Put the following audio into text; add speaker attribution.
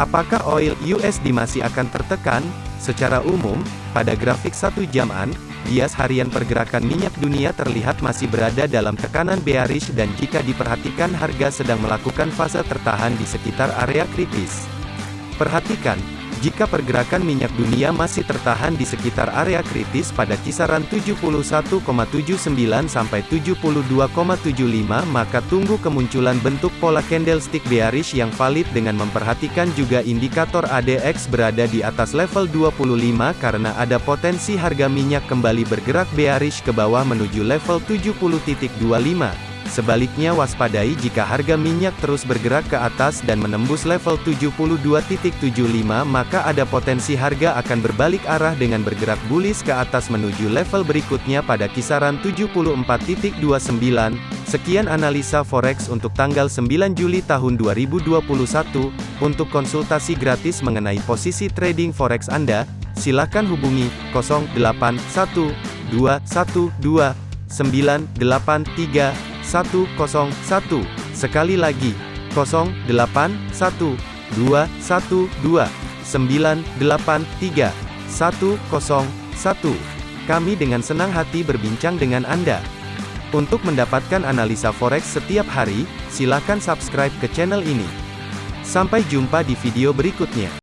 Speaker 1: Apakah oil USD masih akan tertekan? Secara umum, pada grafik satu jaman, bias harian pergerakan minyak dunia terlihat masih berada dalam tekanan bearish dan jika diperhatikan harga sedang melakukan fase tertahan di sekitar area kritis. Perhatikan, jika pergerakan minyak dunia masih tertahan di sekitar area kritis pada kisaran 71,79 sampai 72,75 maka tunggu kemunculan bentuk pola candlestick bearish yang valid dengan memperhatikan juga indikator ADX berada di atas level 25 karena ada potensi harga minyak kembali bergerak bearish ke bawah menuju level 70.25. Sebaliknya waspadai jika harga minyak terus bergerak ke atas dan menembus level 72.75 maka ada potensi harga akan berbalik arah dengan bergerak bullish ke atas menuju level berikutnya pada kisaran 74.29. Sekian analisa forex untuk tanggal 9 Juli tahun 2021. Untuk konsultasi gratis mengenai posisi trading forex Anda, silakan hubungi 081212983101. Sekali lagi, 081212983101. Kami dengan senang hati berbincang dengan Anda. Untuk mendapatkan analisa forex setiap hari, silakan subscribe ke channel ini. Sampai jumpa di video berikutnya.